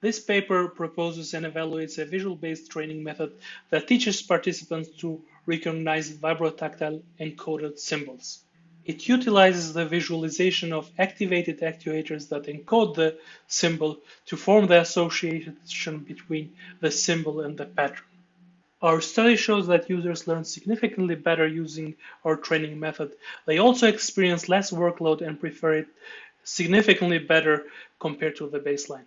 This paper proposes and evaluates a visual-based training method that teaches participants to recognize vibrotactile encoded symbols. It utilizes the visualization of activated actuators that encode the symbol to form the association between the symbol and the pattern. Our study shows that users learn significantly better using our training method. They also experience less workload and prefer it significantly better compared to the baseline.